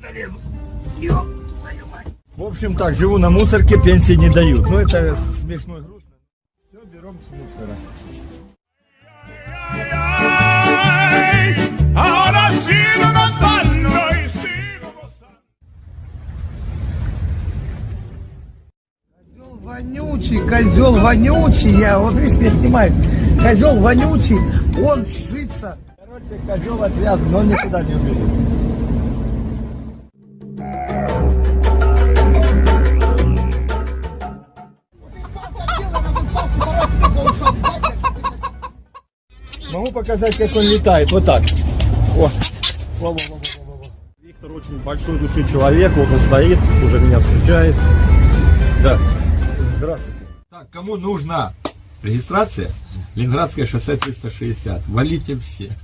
залезу. Ёп, твою мать. В общем так, живу на мусорке, пенсии не дают. Ну это смешно и грустно. Все, берем с мусора. Козел вонючий, козел вонючий, я вот видишь, меня снимает. Козел вонючий, он сытся. Короче, козел отвязан, но он никуда не убежит. Могу показать, как он летает. Вот так. О. Во, во, во, во, во. Виктор очень большой души человек. Вот он стоит, уже меня встречает. Да. Здравствуйте. Так, кому нужна регистрация? Ленинградское шоссе 360. Валите все.